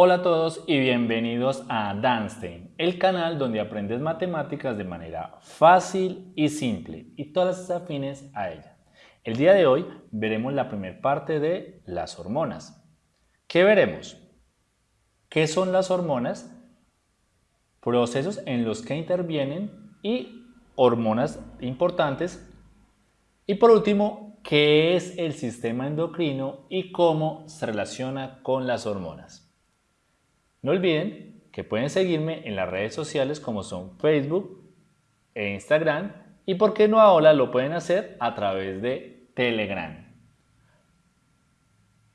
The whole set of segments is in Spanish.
Hola a todos y bienvenidos a Danstein, el canal donde aprendes matemáticas de manera fácil y simple y todas las afines a ella. El día de hoy veremos la primera parte de las hormonas. ¿Qué veremos? ¿Qué son las hormonas? Procesos en los que intervienen y hormonas importantes. Y por último, ¿qué es el sistema endocrino y cómo se relaciona con las hormonas? No olviden que pueden seguirme en las redes sociales como son Facebook e Instagram y por qué no ahora lo pueden hacer a través de Telegram.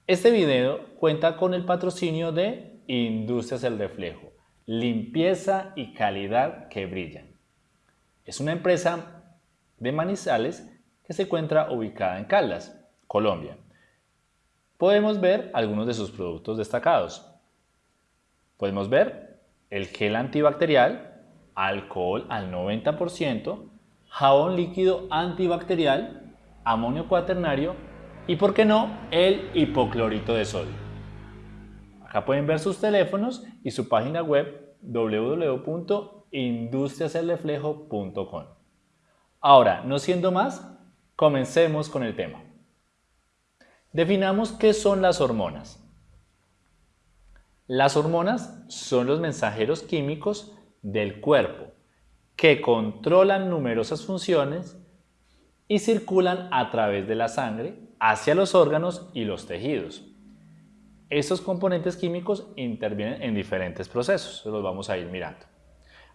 Este video cuenta con el patrocinio de Industrias El Reflejo, limpieza y calidad que brillan. Es una empresa de Manizales que se encuentra ubicada en Caldas, Colombia. Podemos ver algunos de sus productos destacados. Podemos ver el gel antibacterial, alcohol al 90%, jabón líquido antibacterial, amonio cuaternario y, por qué no, el hipoclorito de sodio. Acá pueden ver sus teléfonos y su página web www.industriaselreflejo.com. Ahora, no siendo más, comencemos con el tema. Definamos qué son las hormonas. Las hormonas son los mensajeros químicos del cuerpo que controlan numerosas funciones y circulan a través de la sangre hacia los órganos y los tejidos. Estos componentes químicos intervienen en diferentes procesos, los vamos a ir mirando.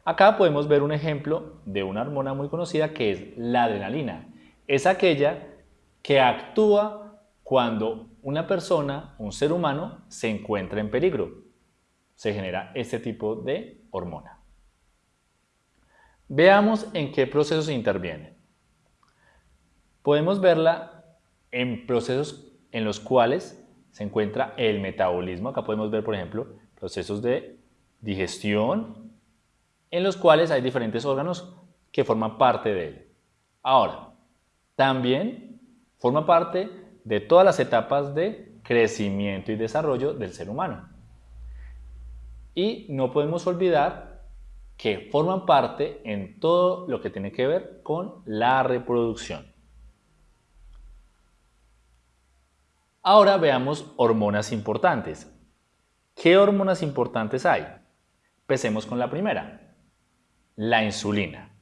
Acá podemos ver un ejemplo de una hormona muy conocida que es la adrenalina. Es aquella que actúa cuando una persona, un ser humano, se encuentra en peligro. Se genera este tipo de hormona. Veamos en qué procesos interviene. Podemos verla en procesos en los cuales se encuentra el metabolismo. Acá podemos ver, por ejemplo, procesos de digestión, en los cuales hay diferentes órganos que forman parte de él. Ahora, también forma parte de todas las etapas de crecimiento y desarrollo del ser humano. Y no podemos olvidar que forman parte en todo lo que tiene que ver con la reproducción. Ahora veamos hormonas importantes. ¿Qué hormonas importantes hay? Empecemos con la primera, la insulina.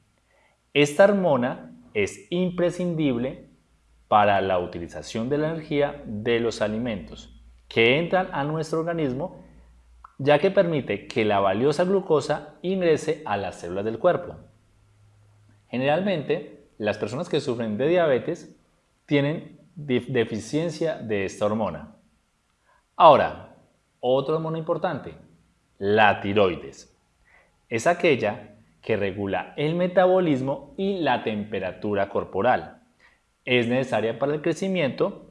Esta hormona es imprescindible para la utilización de la energía de los alimentos que entran a nuestro organismo ya que permite que la valiosa glucosa ingrese a las células del cuerpo. Generalmente, las personas que sufren de diabetes tienen deficiencia de esta hormona. Ahora, otra hormona importante, la tiroides. Es aquella que regula el metabolismo y la temperatura corporal. Es necesaria para el crecimiento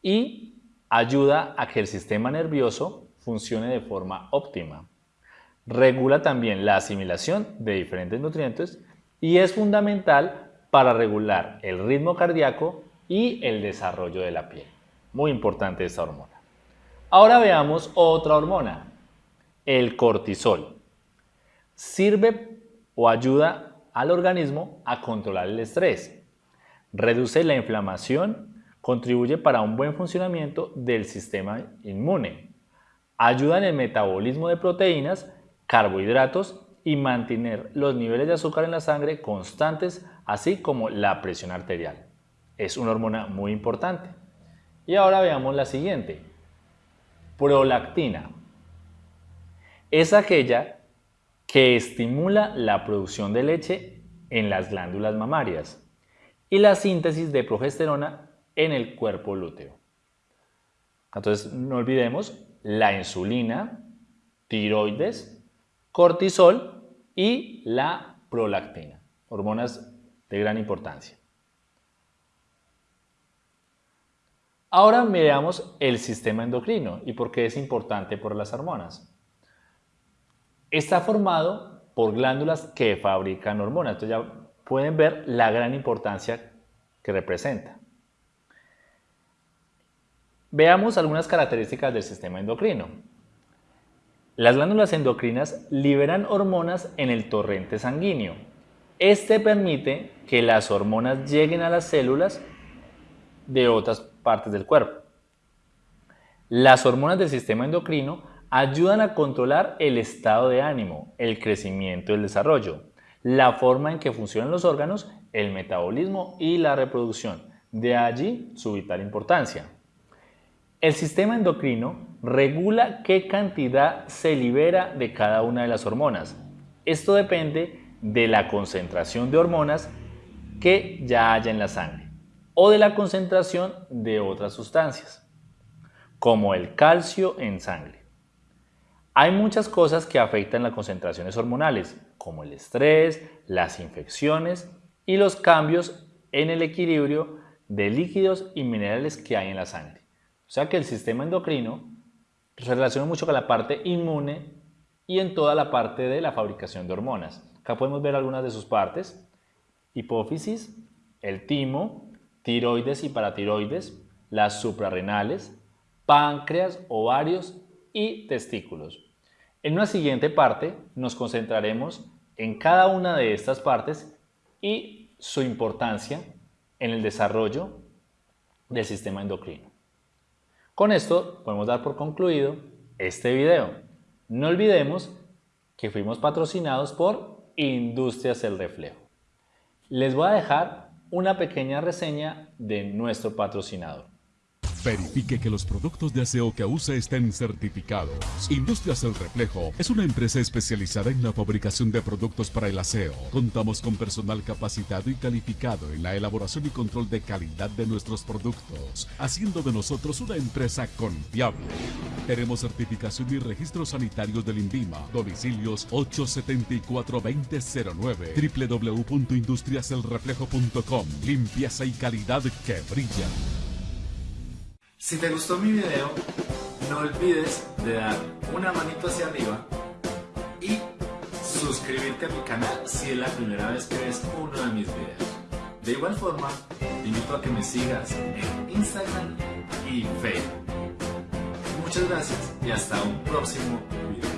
y ayuda a que el sistema nervioso funcione de forma óptima. Regula también la asimilación de diferentes nutrientes y es fundamental para regular el ritmo cardíaco y el desarrollo de la piel. Muy importante esta hormona. Ahora veamos otra hormona, el cortisol. Sirve o ayuda al organismo a controlar el estrés, reduce la inflamación, contribuye para un buen funcionamiento del sistema inmune, ayuda en el metabolismo de proteínas, carbohidratos y mantener los niveles de azúcar en la sangre constantes, así como la presión arterial. Es una hormona muy importante. Y ahora veamos la siguiente. Prolactina. Es aquella que estimula la producción de leche en las glándulas mamarias y la síntesis de progesterona en el cuerpo lúteo. Entonces, no olvidemos la insulina, tiroides, cortisol y la prolactina, hormonas de gran importancia. Ahora miramos el sistema endocrino y por qué es importante por las hormonas. Está formado por glándulas que fabrican hormonas, entonces ya pueden ver la gran importancia que representa. Veamos algunas características del sistema endocrino. Las glándulas endocrinas liberan hormonas en el torrente sanguíneo. Este permite que las hormonas lleguen a las células de otras partes del cuerpo. Las hormonas del sistema endocrino ayudan a controlar el estado de ánimo, el crecimiento y el desarrollo, la forma en que funcionan los órganos, el metabolismo y la reproducción. De allí su vital importancia. El sistema endocrino regula qué cantidad se libera de cada una de las hormonas. Esto depende de la concentración de hormonas que ya haya en la sangre o de la concentración de otras sustancias, como el calcio en sangre. Hay muchas cosas que afectan las concentraciones hormonales, como el estrés, las infecciones y los cambios en el equilibrio de líquidos y minerales que hay en la sangre. O sea que el sistema endocrino se relaciona mucho con la parte inmune y en toda la parte de la fabricación de hormonas. Acá podemos ver algunas de sus partes. Hipófisis, el timo, tiroides y paratiroides, las suprarrenales, páncreas, ovarios y testículos. En una siguiente parte nos concentraremos en cada una de estas partes y su importancia en el desarrollo del sistema endocrino. Con esto podemos dar por concluido este video. No olvidemos que fuimos patrocinados por Industrias El Reflejo. Les voy a dejar una pequeña reseña de nuestro patrocinador. Verifique que los productos de aseo que use estén certificados. Industrias El Reflejo es una empresa especializada en la fabricación de productos para el aseo. Contamos con personal capacitado y calificado en la elaboración y control de calidad de nuestros productos, haciendo de nosotros una empresa confiable. Tenemos certificación y registros sanitarios del INVIMA. Domicilios 874-2009 www.industriaselreflejo.com Limpieza y calidad que brilla. Si te gustó mi video, no olvides de dar una manito hacia arriba y suscribirte a mi canal si es la primera vez que ves uno de mis videos. De igual forma, te invito a que me sigas en Instagram y Facebook. Muchas gracias y hasta un próximo video.